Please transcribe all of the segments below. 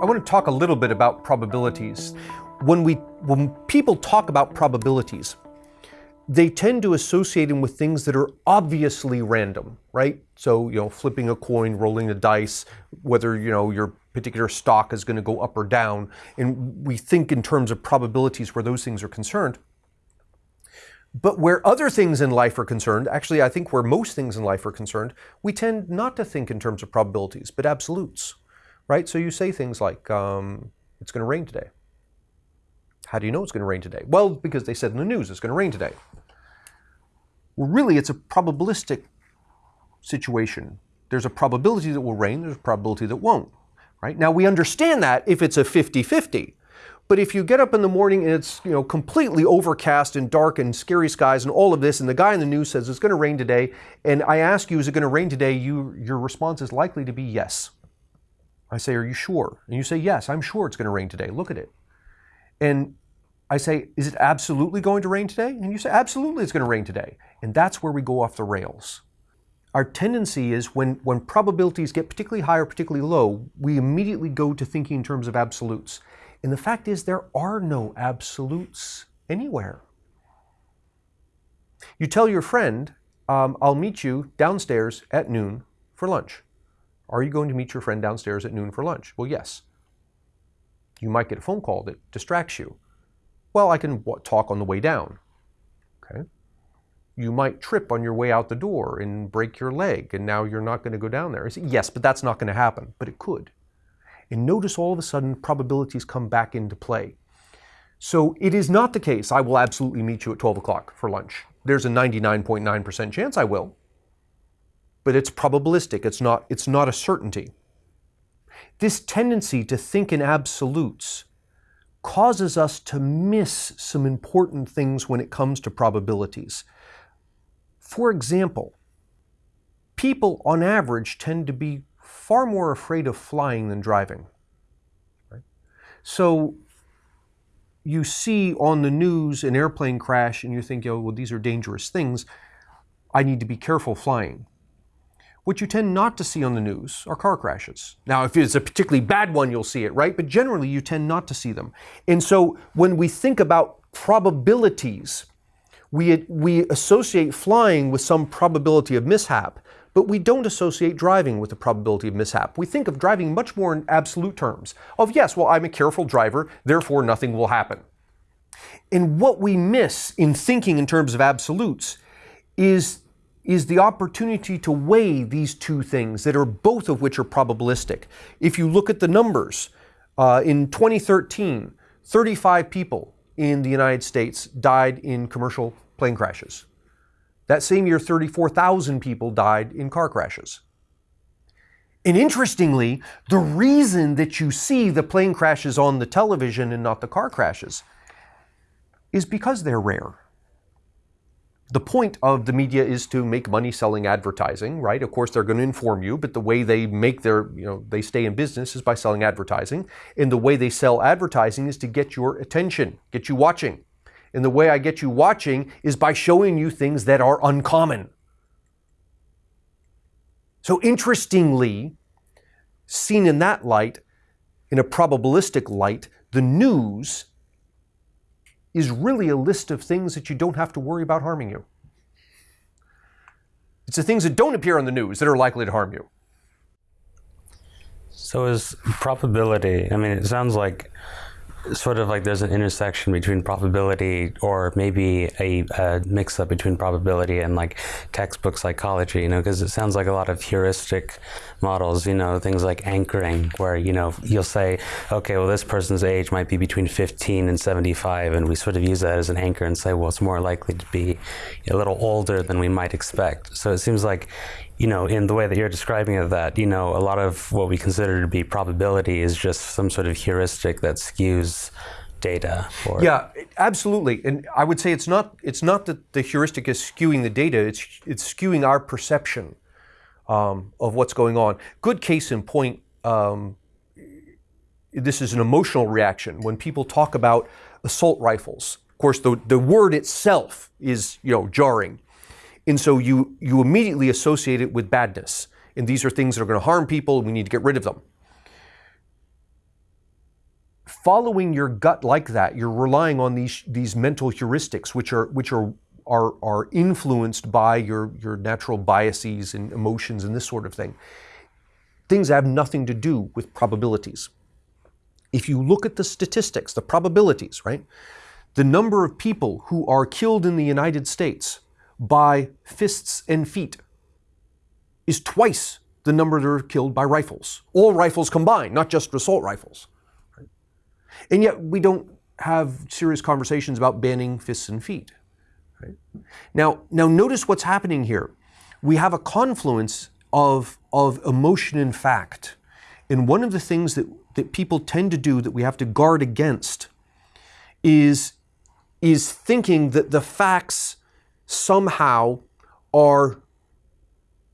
I want to talk a little bit about probabilities. When we when people talk about probabilities, they tend to associate them with things that are obviously random, right? So, you know, flipping a coin, rolling a dice, whether, you know, your particular stock is going to go up or down. And we think in terms of probabilities where those things are concerned. But where other things in life are concerned, actually, I think where most things in life are concerned, we tend not to think in terms of probabilities, but absolutes right? So you say things like, um, it's going to rain today. How do you know it's going to rain today? Well, because they said in the news it's going to rain today. Well, really, it's a probabilistic situation. There's a probability that will rain, there's a probability that won't, right? Now, we understand that if it's a 50-50. But if you get up in the morning and it's you know completely overcast and dark and scary skies and all of this, and the guy in the news says it's going to rain today, and I ask you, is it going to rain today? You, your response is likely to be yes. I say, Are you sure? And you say, Yes, I'm sure it's going to rain today. Look at it. And I say, Is it absolutely going to rain today? And you say, Absolutely, it's going to rain today. And that's where we go off the rails. Our tendency is when, when probabilities get particularly high or particularly low, we immediately go to thinking in terms of absolutes. And the fact is, there are no absolutes anywhere. You tell your friend, um, I'll meet you downstairs at noon for lunch. Are you going to meet your friend downstairs at noon for lunch? Well, yes. You might get a phone call that distracts you. Well, I can talk on the way down. Okay. You might trip on your way out the door and break your leg, and now you're not going to go down there. Say, yes, but that's not going to happen, but it could. And notice all of a sudden probabilities come back into play. So it is not the case, I will absolutely meet you at 12 o'clock for lunch. There's a 99.9% chance I will but it's probabilistic. It's not, it's not a certainty. This tendency to think in absolutes causes us to miss some important things when it comes to probabilities. For example, people on average tend to be far more afraid of flying than driving. So you see on the news an airplane crash and you think, oh, well, these are dangerous things. I need to be careful flying. What you tend not to see on the news are car crashes. Now, if it's a particularly bad one, you'll see it, right? But generally, you tend not to see them. And so when we think about probabilities, we, we associate flying with some probability of mishap, but we don't associate driving with the probability of mishap. We think of driving much more in absolute terms of, yes, well, I'm a careful driver, therefore nothing will happen. And what we miss in thinking in terms of absolutes is is the opportunity to weigh these two things that are both of which are probabilistic. If you look at the numbers, uh, in 2013, 35 people in the United States died in commercial plane crashes. That same year, 34,000 people died in car crashes. And interestingly, the reason that you see the plane crashes on the television and not the car crashes is because they're rare the point of the media is to make money selling advertising, right? Of course, they're going to inform you, but the way they make their, you know, they stay in business is by selling advertising. And the way they sell advertising is to get your attention, get you watching. And the way I get you watching is by showing you things that are uncommon. So, interestingly, seen in that light, in a probabilistic light, the news is really a list of things that you don't have to worry about harming you. It's the things that don't appear on the news that are likely to harm you. So is probability, I mean, it sounds like sort of like there's an intersection between probability or maybe a, a mix up between probability and like textbook psychology, you know, because it sounds like a lot of heuristic models, you know, things like anchoring, where, you know, you'll say, okay, well, this person's age might be between 15 and 75, and we sort of use that as an anchor and say, well, it's more likely to be a little older than we might expect. So it seems like, you know, in the way that you're describing it, that, you know, a lot of what we consider to be probability is just some sort of heuristic that skews data. Or... Yeah, absolutely. And I would say it's not, it's not that the heuristic is skewing the data, it's, it's skewing our perception um, of what's going on. Good case in point, um, this is an emotional reaction. When people talk about assault rifles, of course, the, the word itself is, you know, jarring. And so you, you immediately associate it with badness. And these are things that are going to harm people, we need to get rid of them. following your gut like that, you're relying on these these mental heuristics, which are which are are, are influenced by your, your natural biases and emotions and this sort of thing. Things have nothing to do with probabilities. If you look at the statistics, the probabilities, right? The number of people who are killed in the United States by fists and feet is twice the number that are killed by rifles. All rifles combined, not just assault rifles. Right? And yet we don't have serious conversations about banning fists and feet. Right? Now, now notice what's happening here. We have a confluence of, of emotion and fact. And one of the things that, that people tend to do that we have to guard against is, is thinking that the facts somehow are,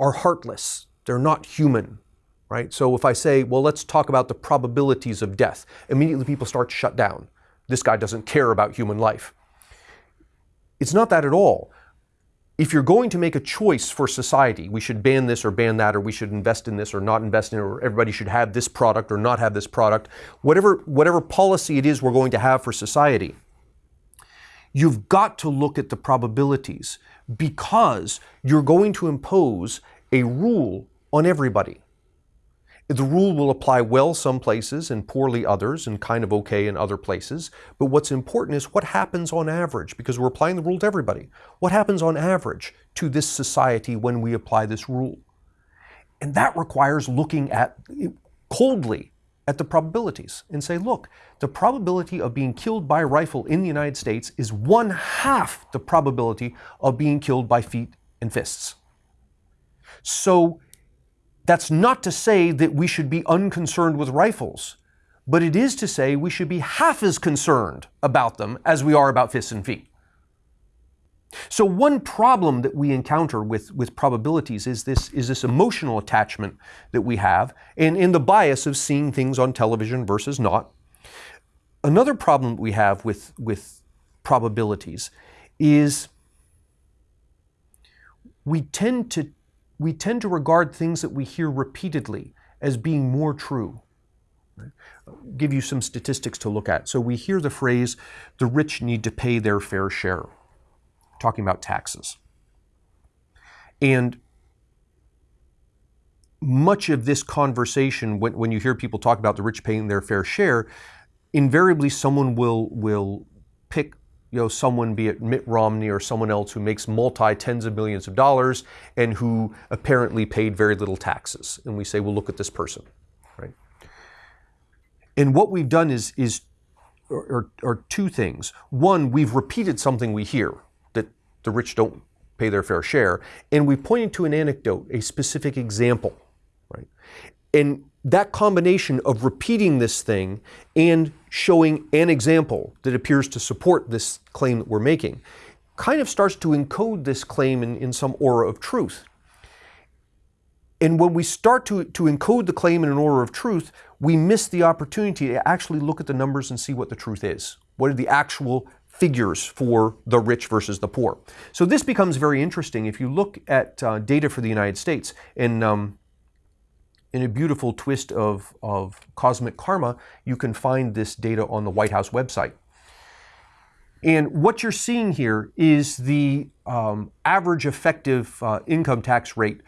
are heartless. They're not human, right? So if I say, well, let's talk about the probabilities of death, immediately people start to shut down. This guy doesn't care about human life. It's not that at all. If you're going to make a choice for society, we should ban this or ban that, or we should invest in this or not invest in it, or everybody should have this product or not have this product, whatever, whatever policy it is we're going to have for society, you've got to look at the probabilities because you're going to impose a rule on everybody. The rule will apply well some places and poorly others and kind of okay in other places. But what's important is what happens on average, because we're applying the rule to everybody. What happens on average to this society when we apply this rule? And that requires looking at coldly at the probabilities and say, look, the probability of being killed by a rifle in the United States is one half the probability of being killed by feet and fists. So that's not to say that we should be unconcerned with rifles, but it is to say we should be half as concerned about them as we are about fists and feet. So one problem that we encounter with, with probabilities is this, is this emotional attachment that we have and in the bias of seeing things on television versus not. Another problem we have with, with probabilities is we tend to we tend to regard things that we hear repeatedly as being more true. I'll give you some statistics to look at. So we hear the phrase, the rich need to pay their fair share, talking about taxes. And much of this conversation, when, when you hear people talk about the rich paying their fair share, invariably someone will, will pick you know, someone, be it Mitt Romney or someone else who makes multi tens of millions of dollars and who apparently paid very little taxes. And we say, well, look at this person, right? And what we've done is, is are, are two things. One, we've repeated something we hear the rich don't pay their fair share, and we pointed to an anecdote, a specific example, right? And that combination of repeating this thing and showing an example that appears to support this claim that we're making kind of starts to encode this claim in, in some aura of truth. And when we start to, to encode the claim in an aura of truth, we miss the opportunity to actually look at the numbers and see what the truth is. What are the actual figures for the rich versus the poor? So this becomes very interesting. If you look at uh, data for the United States, and um, in a beautiful twist of, of cosmic karma, you can find this data on the White House website. And what you're seeing here is the um, average effective uh, income tax rate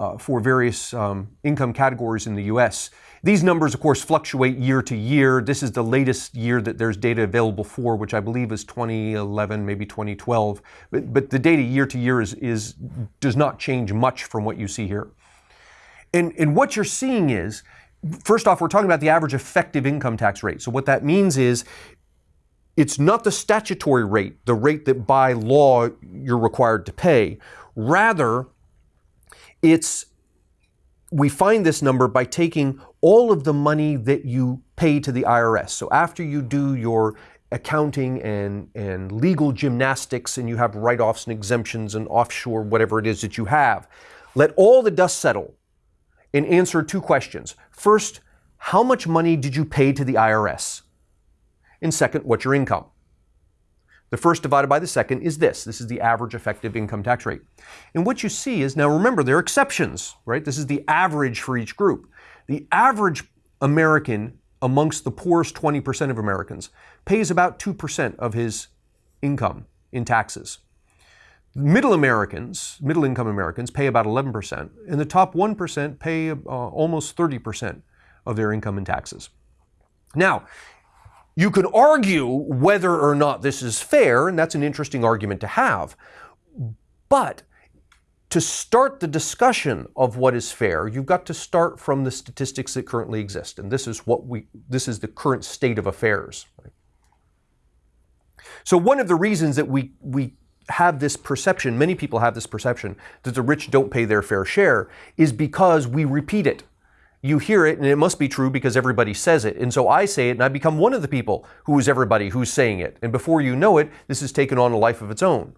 uh, for various um, income categories in the US. These numbers, of course, fluctuate year to year. This is the latest year that there's data available for, which I believe is 2011, maybe 2012. But, but the data year to year is, is, does not change much from what you see here. And, and what you're seeing is, first off, we're talking about the average effective income tax rate. So what that means is it's not the statutory rate, the rate that by law you're required to pay. Rather, it's we find this number by taking all of the money that you pay to the IRS. So after you do your accounting and, and legal gymnastics and you have write-offs and exemptions and offshore whatever it is that you have, let all the dust settle and answer two questions. First, how much money did you pay to the IRS? And second, what's your income? The first divided by the second is this. This is the average effective income tax rate. And what you see is, now remember, there are exceptions, right? This is the average for each group. The average American amongst the poorest 20% of Americans pays about 2% of his income in taxes. Middle Americans, middle income Americans, pay about 11%, and the top 1% pay uh, almost 30% of their income in taxes. Now, you can argue whether or not this is fair, and that's an interesting argument to have. But to start the discussion of what is fair, you've got to start from the statistics that currently exist, and this is what we this is the current state of affairs. So one of the reasons that we we have this perception, many people have this perception that the rich don't pay their fair share, is because we repeat it. You hear it, and it must be true because everybody says it. And so I say it, and I become one of the people who is everybody who's saying it. And before you know it, this has taken on a life of its own.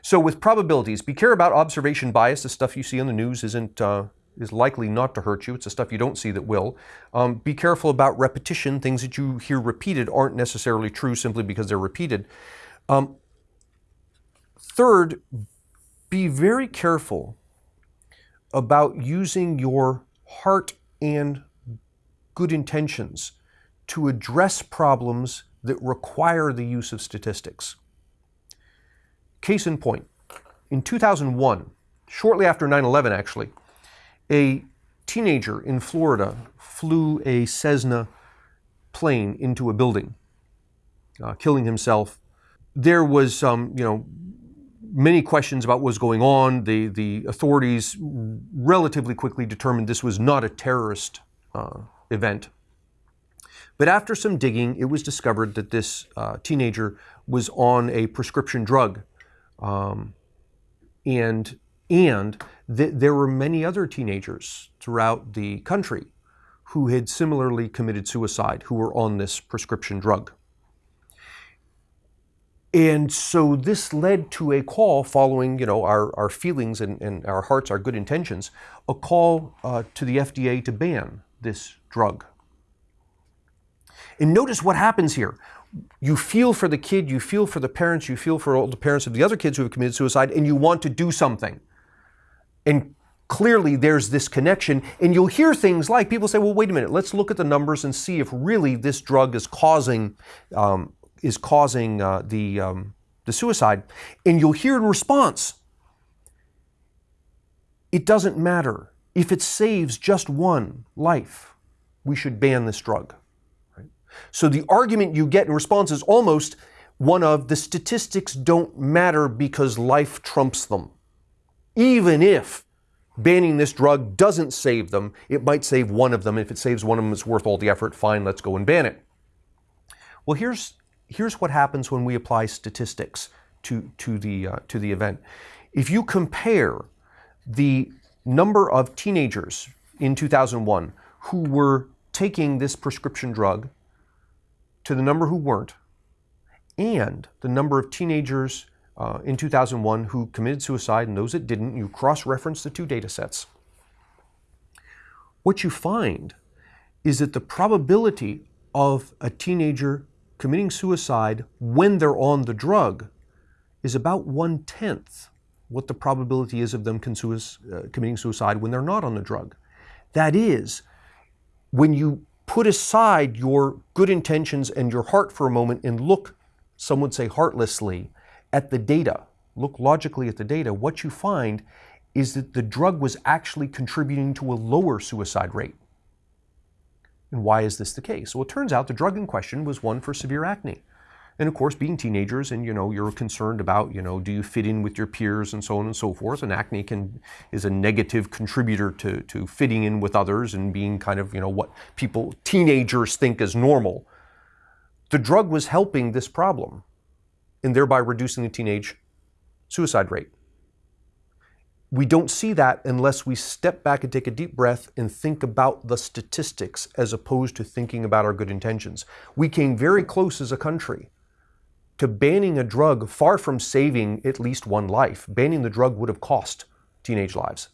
So with probabilities, be care about observation bias. The stuff you see on the news isn't uh, is likely not to hurt you. It's the stuff you don't see that will. Um, be careful about repetition. Things that you hear repeated aren't necessarily true simply because they're repeated. Um, third, be very careful about using your heart and good intentions to address problems that require the use of statistics. Case in point, in 2001, shortly after 9 11, actually, a teenager in Florida flew a Cessna plane into a building, uh, killing himself. There was, um, you know, many questions about what was going on. The, the authorities relatively quickly determined this was not a terrorist uh, event. But after some digging, it was discovered that this uh, teenager was on a prescription drug. Um, and and th- there were many other teenagers throughout the country who had similarly committed suicide who were on this prescription drug. And so this led to a call following, you know, our, our feelings and, and our hearts, our good intentions, a call uh, to the FDA to ban this drug. And notice what happens here. You feel for the kid, you feel for the parents, you feel for all the parents of the other kids who have committed suicide, and you want to do something. And clearly there's this connection. And you'll hear things like people say, well, wait a minute, let's look at the numbers and see if really this drug is causing um, is causing uh, the, um, the suicide. And you'll hear in response, it doesn't matter. If it saves just one life, we should ban this drug. Right? So the argument you get in response is almost one of the statistics don't matter because life trumps them. Even if banning this drug doesn't save them, it might save one of them. If it saves one of them, it's worth all the effort. Fine, let's go and ban it. Well, here's here's what happens when we apply statistics to, to, the, uh, to the event. If you compare the number of teenagers in 2001 who were taking this prescription drug to the number who weren't, and the number of teenagers uh, in 2001 who committed suicide and those that didn't, you cross-reference the two data sets. What you find is that the probability of a teenager committing suicide when they're on the drug is about one tenth what the probability is of them uh, committing suicide when they're not on the drug. That is, when you put aside your good intentions and your heart for a moment and look, some would say heartlessly, at the data, look logically at the data, what you find is that the drug was actually contributing to a lower suicide rate. And why is this the case? Well, it turns out the drug in question was one for severe acne. And of course, being teenagers and you know you're concerned about you know do you fit in with your peers and so on and so forth. And acne can is a negative contributor to to fitting in with others and being kind of you know what people teenagers think is normal. The drug was helping this problem, and thereby reducing the teenage suicide rate we don't see that unless we step back and take a deep breath and think about the statistics as opposed to thinking about our good intentions. We came very close as a country to banning a drug far from saving at least one life. Banning the drug would have cost teenage lives.